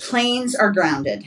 Planes are grounded.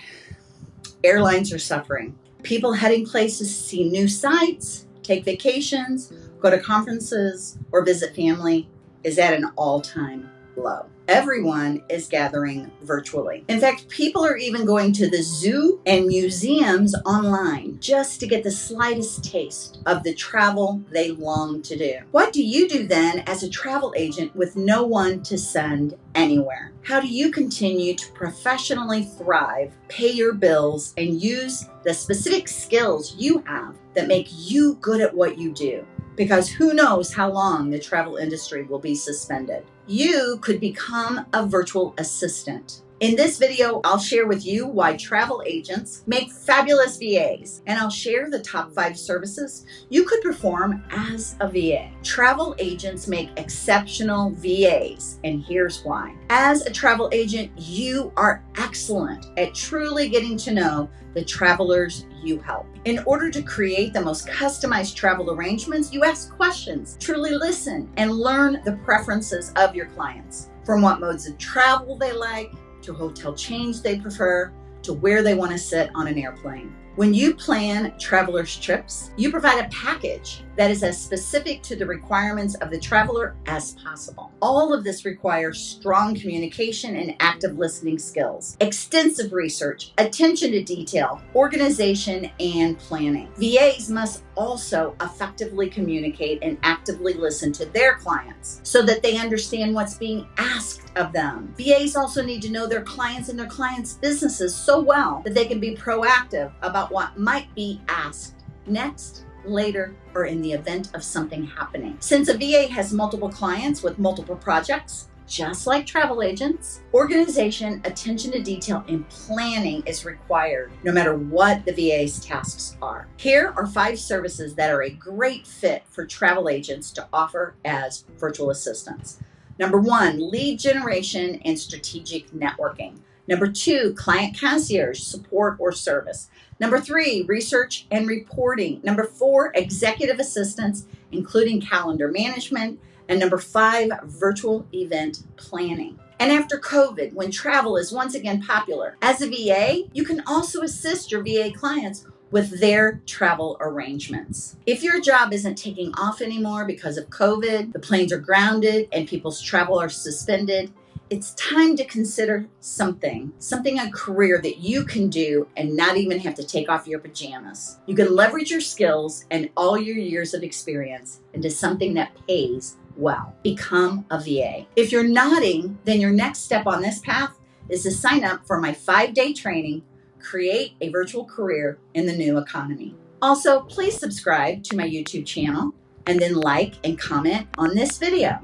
Airlines are suffering. People heading places to see new sights, take vacations, go to conferences, or visit family is at an all time low everyone is gathering virtually. In fact, people are even going to the zoo and museums online just to get the slightest taste of the travel they long to do. What do you do then as a travel agent with no one to send anywhere? How do you continue to professionally thrive, pay your bills, and use the specific skills you have that make you good at what you do? Because who knows how long the travel industry will be suspended. You could become a virtual assistant. In this video, I'll share with you why travel agents make fabulous VAs, and I'll share the top five services you could perform as a VA. Travel agents make exceptional VAs, and here's why. As a travel agent, you are excellent at truly getting to know the travelers you help. In order to create the most customized travel arrangements, you ask questions, truly listen, and learn the preferences of your clients. From what modes of travel they like, to hotel chains they prefer, to where they want to sit on an airplane. When you plan travelers' trips, you provide a package that is as specific to the requirements of the traveler as possible. All of this requires strong communication and active listening skills, extensive research, attention to detail, organization, and planning. VAs must also effectively communicate and actively listen to their clients so that they understand what's being asked of them. VAs also need to know their clients and their clients' businesses so well that they can be proactive about what might be asked next later, or in the event of something happening. Since a VA has multiple clients with multiple projects, just like travel agents, organization, attention to detail, and planning is required no matter what the VA's tasks are. Here are five services that are a great fit for travel agents to offer as virtual assistants. Number one, lead generation and strategic networking. Number two, client concierge support or service. Number three, research and reporting. Number four, executive assistance, including calendar management. And number five, virtual event planning. And after COVID, when travel is once again popular, as a VA, you can also assist your VA clients with their travel arrangements. If your job isn't taking off anymore because of COVID, the planes are grounded, and people's travel are suspended, it's time to consider something, something a career that you can do and not even have to take off your pajamas. You can leverage your skills and all your years of experience into something that pays well. Become a VA. If you're nodding, then your next step on this path is to sign up for my five day training create a virtual career in the new economy. Also, please subscribe to my YouTube channel and then like and comment on this video.